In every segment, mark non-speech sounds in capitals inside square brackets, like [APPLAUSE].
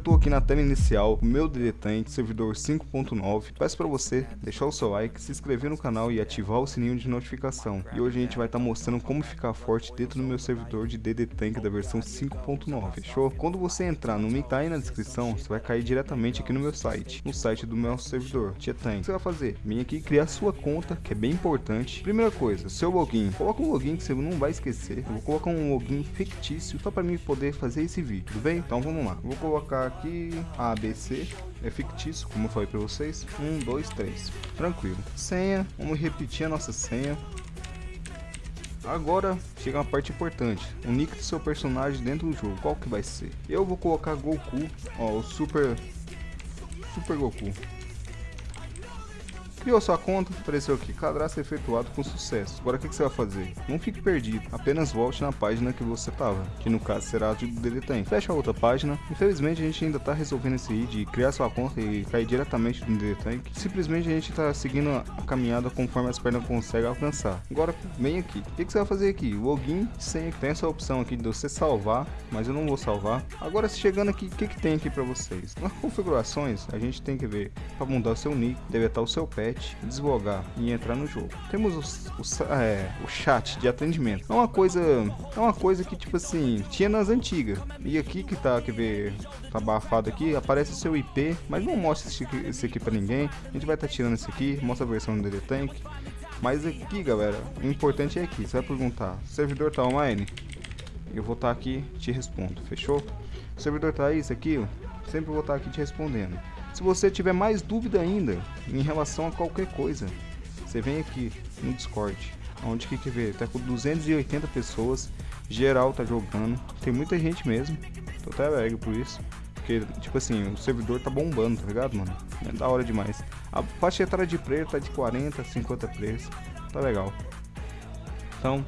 tô aqui na tela inicial, o meu DD Tank, servidor 5.9. Peço pra você deixar o seu like, se inscrever no canal e ativar o sininho de notificação. E hoje a gente vai estar tá mostrando como ficar forte dentro do meu servidor de DD Tank da versão 5.9, fechou? Quando você entrar no link tá aí na descrição, você vai cair diretamente aqui no meu site, no site do meu servidor, Tia Tank. O que você vai fazer? Vem aqui criar sua conta, que é bem importante. Primeira coisa, seu login. Coloca um login que você não vai esquecer. Eu vou colocar um login fictício só para mim poder fazer esse vídeo, tudo bem? Então vamos lá. Vou colocar aqui ABC, é fictício, como eu falei para vocês. Um, dois, três. Tranquilo. Senha, vamos repetir a nossa senha. Agora chega uma parte importante, o nick do seu personagem dentro do jogo, qual que vai ser? Eu vou colocar Goku, ó, o Super Super Goku. Criou sua conta, apareceu aqui, cadastro efetuado com sucesso. Agora o que, que, você vai fazer? Não fique perdido, apenas volte na página que você estava, que no caso será a de DDTem. Fecha a outra página. Infelizmente a gente ainda está resolvendo esse aí de criar sua conta e cair diretamente no DDTem. Simplesmente a gente está seguindo a caminhada conforme as pernas conseguem alcançar. Agora vem aqui. O que, que, você vai fazer aqui? Login, senha. Tem essa opção aqui de você salvar, mas eu não vou salvar. Agora chegando aqui, o que, que tem aqui para vocês? Nas configurações a gente tem que ver para mudar o seu nick, deve estar o seu pet chat, deslogar e entrar no jogo. Temos o, o, é, o chat de atendimento. É uma coisa, é uma coisa que tipo assim tinha nas antigas. E aqui que tá, quer ver, tá abafado aqui, aparece o seu IP, mas não mostra esse, esse aqui para ninguém. A gente vai estar tá tirando esse aqui, mostra a versão do DD Tank. Mas aqui, galera, o importante é aqui. Você vai perguntar: servidor tá online? Eu vou estar tá aqui, te respondo. Fechou? O servidor tá aí, isso aqui, sempre vou estar tá aqui te respondendo. Se você tiver mais dúvida ainda em relação a qualquer coisa, você vem aqui no Discord, onde que quer ver, tá com 280 pessoas, geral tá jogando, tem muita gente mesmo, tô até alegre por isso, porque, tipo assim, o servidor tá bombando, tá ligado, mano? É da hora demais. A faixa etária de player tá de 40, 50 players, tá legal. Então,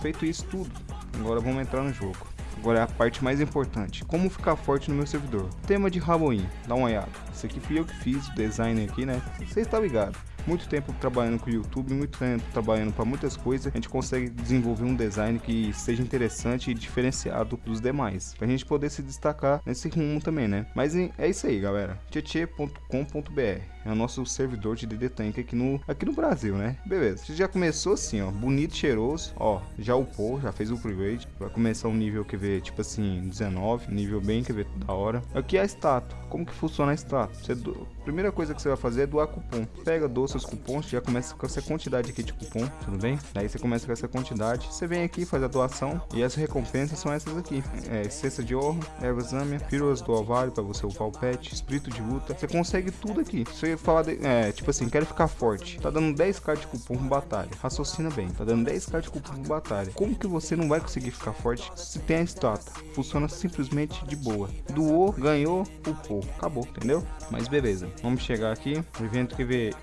feito isso tudo, agora vamos entrar no jogo. Agora é a parte mais importante, como ficar forte no meu servidor. Tema de Halloween, dá uma olhada. Isso aqui fui eu que fiz, o design aqui, né? Você está ligado muito tempo trabalhando com o YouTube, muito tempo trabalhando para muitas coisas, a gente consegue desenvolver um design que seja interessante e diferenciado dos demais, para a gente poder se destacar nesse rumo também, né? Mas é isso aí, galera. tietê.com.br é o nosso servidor de DD Tank aqui no, aqui no Brasil, né? Beleza. Já começou assim, ó, bonito, cheiroso, ó, já upou, já fez o upgrade, vai começar um nível que vê, tipo assim, 19, nível bem que vê da hora. Aqui é a estátua. Como que funciona a estátua? Você do... Primeira coisa que você vai fazer é doar cupom. Pega, doa seus cupons, já começa com essa quantidade aqui de cupom, tudo bem? Daí você começa com essa quantidade, você vem aqui, faz a doação e as recompensas são essas aqui. É, cesta de ouro, ervas âmia, pílulas do ovário para você upar o pet, espírito de luta. Você consegue tudo aqui. Você fala, de, é, tipo assim, quero ficar forte. Tá dando 10k de cupom com batalha. Raciocina bem, tá dando 10k de cupom com batalha. Como que você não vai conseguir ficar forte se tem a estátua? Funciona simplesmente de boa. Doou, ganhou, upou. Acabou, entendeu? Mas beleza. Vamos chegar aqui, evento que vê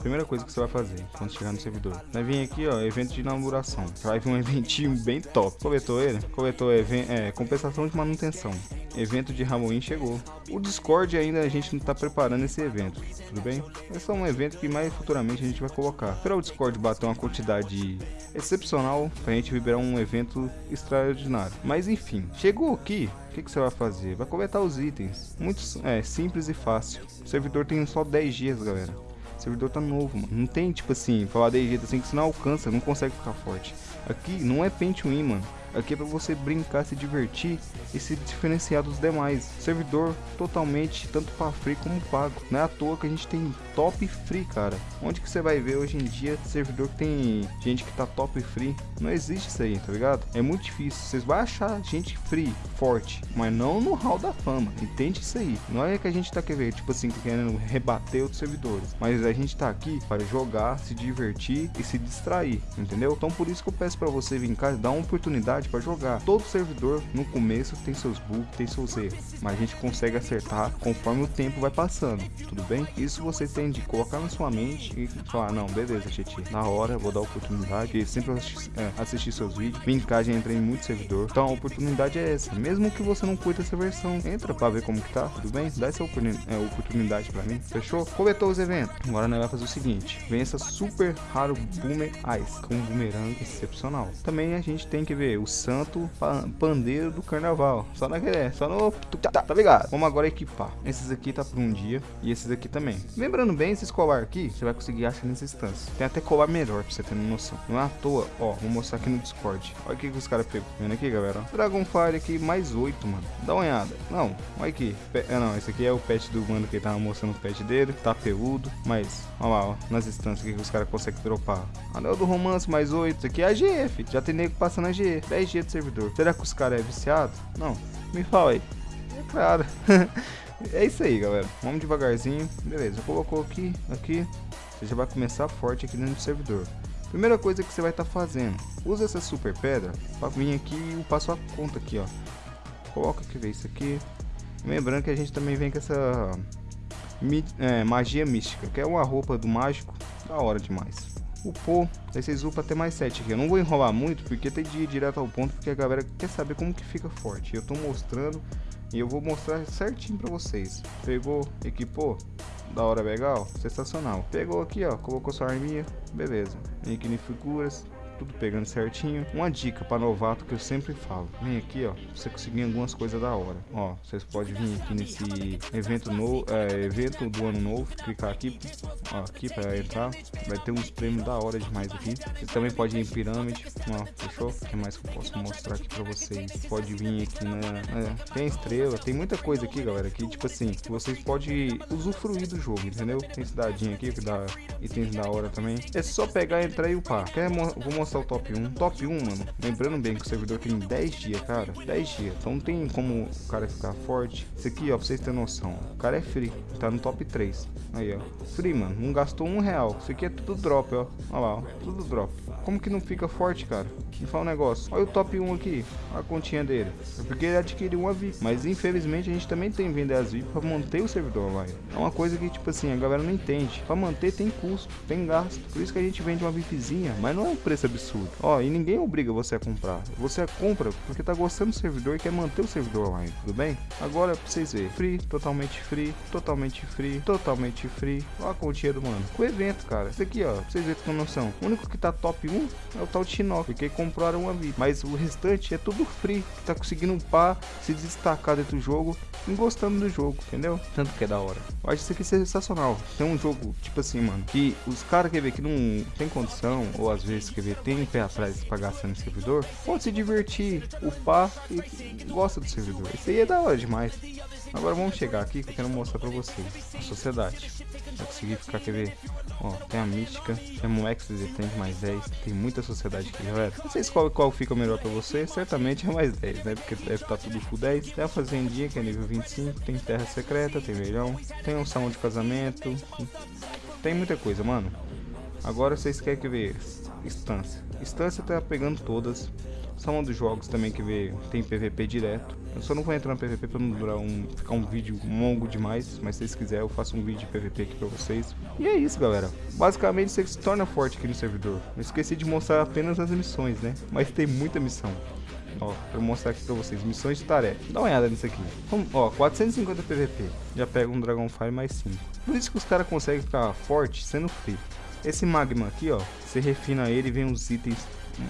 Primeira coisa que você vai fazer quando chegar no servidor. Vai vir aqui, ó, evento de inauguração. Vai vir um [LAUGHS] eventinho bem top. Coletou ele? Coletou é, compensação de manutenção. Evento de Halloween chegou. O Discord ainda a gente não tá preparando esse evento, tudo bem? É um evento que mais futuramente a gente vai colocar. Para o Discord bater uma quantidade excepcional, pra gente liberar um evento extraordinário. Mas enfim, chegou aqui, o que, que, você vai fazer? Vai coletar os itens. Muito é, simples e fácil. O servidor tem só 10 dias, galera. O servidor tá novo, mano. Não tem, tipo assim, falar 10 dias assim que você não alcança, não consegue ficar forte. Aqui não é pente win, mano. Aqui é para você brincar, se divertir e se diferenciar dos demais. Servidor totalmente tanto para free como pago. Não é à toa que a gente tem top free, cara. Onde que você vai ver hoje em dia servidor que tem gente que tá top free? Não existe isso aí, tá ligado? É muito difícil. Vocês vão achar gente free, forte, mas não no hall da fama. Entende isso aí? Não é que a gente tá querendo, tipo assim, querendo rebater outros servidores, mas a gente tá aqui para jogar, se divertir e se distrair, entendeu? Então por isso que eu peço para você vir cá, dar uma oportunidade para jogar. Todo servidor no começo tem seus bugs, tem seus erros, mas a gente consegue acertar conforme o tempo vai passando, tudo bem? Isso você tem de colocar na sua mente e falar, não, beleza, Titi, na hora vou dar oportunidade, e sempre assistir, é, assistir seus vídeos, já entrei em muito servidor, então a oportunidade é essa, mesmo que você não curta essa versão, entra para ver como que tá, tudo bem? Dá essa é, oportunidade para mim, fechou? Coletou os eventos, agora nós vai fazer o seguinte, essa super raro Boomer Ice, com um boomerang excepcional. Também a gente tem que ver o santo pandeiro do carnaval. Só naquele, só no... Tá, tá ligado? Vamos agora equipar. Esses aqui tá por um dia e esses aqui também. Lembrando bem, esses colar aqui, você vai conseguir achar nessa instância. Tem até colar melhor pra você ter noção. Não é à toa, ó, vou mostrar aqui no Discord. Olha o que, que os caras pegou. Vendo aqui, galera? Dragonfire aqui, mais 8, mano. Dá uma olhada. Não, olha aqui. É, não, esse aqui é o pet do mano que tava mostrando o pet dele. Tá peludo, mas, olha lá, ó, nas instâncias que os caras conseguem dropar. Anel do romance, mais 8. Isso aqui é a GF. Já tem nego passando a GE. 10 dias de servidor. Será que os caras é viciado? Não. Me fala aí. É claro. [LAUGHS] é isso aí, galera. Vamos devagarzinho. Beleza, colocou aqui, aqui. Você já vai começar forte aqui dentro do servidor. Primeira coisa que você vai estar tá fazendo, usa essa super pedra para vir aqui e eu passo a conta aqui, ó. Coloca aqui, vê isso aqui. Lembrando que a gente também vem com essa é, magia mística, que é uma roupa do mágico, da hora demais. Pô, aí vocês upam até mais 7 aqui. Eu não vou enrolar muito, porque tem de ir direto ao ponto, porque a galera quer saber como que fica forte. Eu tô mostrando e eu vou mostrar certinho pra vocês. Pegou, equipou, da hora legal, sensacional. Pegou aqui, ó, colocou sua arminha, beleza. Vem aqui em figuras, tudo pegando certinho. Uma dica para novato que eu sempre falo. Vem aqui, ó, você conseguir algumas coisas da hora. Ó, vocês podem vir aqui nesse evento novo, é, evento do ano novo, clicar aqui, ó, aqui para entrar. Vai ter uns prêmios da hora demais aqui. Você também pode ir em pirâmide, ó, fechou? O que mais que eu posso mostrar aqui para vocês? Pode vir aqui na, é, tem estrela, tem muita coisa aqui, galera, que tipo assim, vocês podem usufruir do jogo, entendeu? Tem cidadinha aqui que dá itens da hora também. É só pegar, entrar e upar. Quer, vou mostrar mostrar o top 1. Top 1, mano, lembrando bem que o servidor tem 10 dias, cara. 10 dias. Então não tem como o cara ficar forte. Isso aqui, ó, pra vocês terem noção. O cara é free. Tá no top 3. Aí, ó. Free, mano. Não gastou um real. Isso aqui é tudo drop, ó. Olha lá, ó. Tudo drop. Como que não fica forte, cara? Me fala um negócio. Olha o top 1 aqui. Olha a continha dele. É porque ele adquiriu uma VIP. Mas infelizmente a gente também tem que vender as VIP pra manter o servidor online. É uma coisa que, tipo assim, a galera não entende. Pra manter tem custo, tem gasto. Por isso que a gente vende uma VIPzinha. Mas não é um preço absurdo. Ó, e ninguém obriga você a comprar. Você compra porque tá gostando do servidor e quer manter o servidor online, tudo bem? Agora pra vocês verem. Free, totalmente free, totalmente free, totalmente free. Olha a continha do mano. Com o evento, cara. Isso aqui, ó. Pra vocês verem com noção. O único que tá top 1 é o tal de Shinnok, porque compraram uma VIP. Mas o restante é tudo free. Que tá conseguindo upar, se destacar dentro do jogo e gostando do jogo, entendeu? Tanto que é da hora. Eu acho isso aqui sensacional. Tem um jogo, tipo assim, mano, que os caras quer ver que não tem condição, ou às vezes quer ver, tem pé atrás pra gastar no servidor, pode se divertir, upar e gosta do servidor. Isso aí é da hora demais. Agora vamos chegar aqui que eu quero mostrar pra vocês a sociedade. Vai conseguir ficar, quer ver? Ó, tem a mística, tem um X tem mais 10, tem muita sociedade aqui, galera. Não sei qual, qual fica melhor pra você, certamente é mais 10, né? Porque deve estar tá tudo full 10. Tem a fazendinha que é nível 25, tem terra secreta, tem leilão, tem um salão de casamento, tem muita coisa, mano. Agora vocês querem que ver instância. Instância tá pegando todas. São um dos jogos também que vê, tem PVP direto. Eu só não vou entrar no PVP para não durar um, ficar um vídeo longo demais, mas se vocês quiserem eu faço um vídeo de PVP aqui para vocês. E é isso, galera. Basicamente você se torna forte aqui no servidor. Eu esqueci de mostrar apenas as missões, né? Mas tem muita missão. Ó, eu mostrar aqui pra vocês, missões de tarefa. Dá uma olhada nisso aqui. Vamos, ó, 450 PVP. Já pega um Dragonfire mais 5. Por isso que os caras conseguem ficar forte sendo free. Esse magma aqui, ó, você refina ele e vem uns itens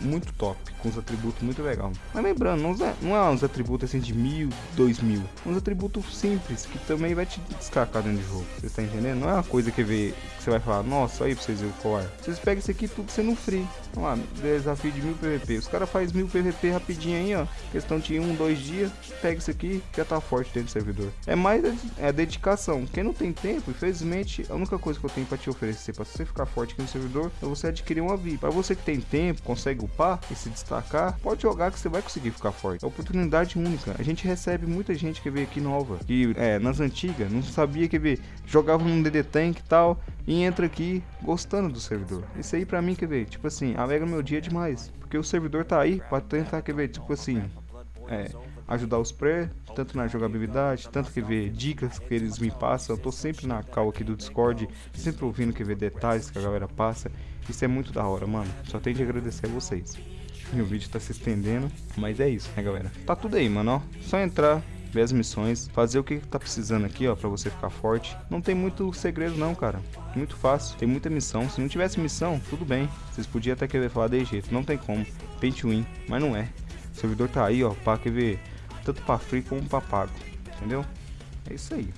muito top, com os atributos muito legal. Mas lembrando, não é, não é uns atributos assim de mil, dois mil, uns atributos simples que também vai te destacar dentro do jogo. Você está entendendo? Não é uma coisa que, vê, que você vai falar, nossa, aí pra vocês verem o colar. Vocês pegam isso aqui tudo sendo free. Vamos lá, desafio de mil PVP. Os caras fazem mil PVP rapidinho aí, ó. Questão de um, dois dias, pega isso aqui, já tá forte dentro do servidor. É mais é dedicação. Quem não tem tempo, infelizmente, a única coisa que eu tenho pra te oferecer pra você ficar forte aqui no servidor é você adquirir uma VIP. Pra você que tem tempo, consegue consegue upar e se destacar, pode jogar que você vai conseguir ficar forte. É oportunidade única. A gente recebe muita gente que veio aqui nova, que é, nas antigas não sabia que ver, jogava num DD Tank e tal, e entra aqui gostando do servidor. Isso aí pra mim, quer ver, tipo assim, alegra meu dia demais. Porque o servidor tá aí pra tentar, quer ver, tipo assim, é, ajudar os pré, tanto na jogabilidade, tanto que ver dicas que eles me passam. Eu tô sempre na cal aqui do Discord, sempre ouvindo que ver detalhes que a galera passa. Isso é muito da hora, mano. Só tenho de agradecer a vocês. O vídeo tá se estendendo, mas é isso, né, galera? Tá tudo aí, mano, ó. Só entrar, ver as missões, fazer o que tá precisando aqui, ó, pra você ficar forte. Não tem muito segredo não, cara. Muito fácil, tem muita missão. Se não tivesse missão, tudo bem. Vocês podiam até querer falar de jeito, não tem como. Paint win, mas não é. O servidor tá aí, ó, pra quer ver, tanto pra free como pra pago, entendeu? É isso aí.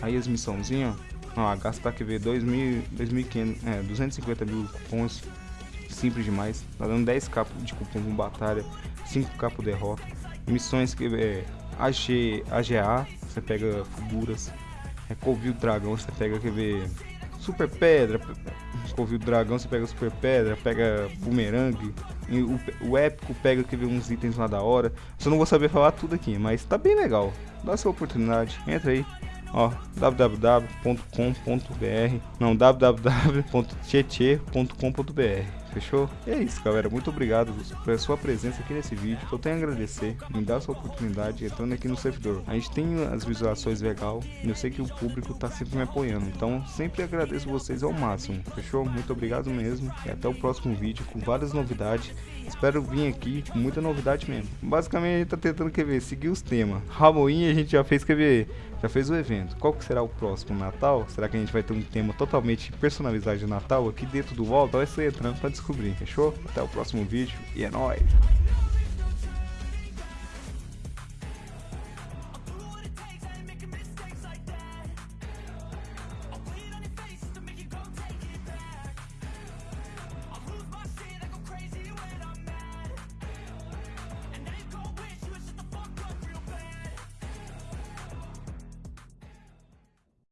Aí as missãozinhas, ó, a gasta tá, quer ver, 2.000, 2.500, é, 250 mil cupons, simples demais. Tá dando 10 capos de cupom com batalha, 5 capos derrota. Missões que é AG, AGA, você pega figuras. É Covil Dragão, você pega, quer ver, Super Pedra. Covil Dragão, você pega Super Pedra, pega Boomerang. O, o épico pega, quer ver, uns itens lá da hora. Só não vou saber falar tudo aqui, mas tá bem legal. Dá sua oportunidade, entra aí ó, www.com.br, não, www.tietê.com.br. Fechou? E é isso, galera. Muito obrigado pela sua presença aqui nesse vídeo. Eu tenho a agradecer, me dar essa oportunidade entrando aqui no servidor. A gente tem as visualizações legal e eu sei que o público tá sempre me apoiando. Então, sempre agradeço vocês ao máximo. Fechou? Muito obrigado mesmo. E até o próximo vídeo com várias novidades. Espero vir aqui com muita novidade mesmo. Basicamente, a gente tá tentando, quer ver, seguir os temas. Halloween a gente já fez, quer ver, já fez o evento. Qual que será o próximo Natal? Será que a gente vai ter um tema totalmente personalizado de Natal aqui dentro do Volta? Vai ser entrando pra descobrir, fechou? Até o próximo vídeo e é nóis!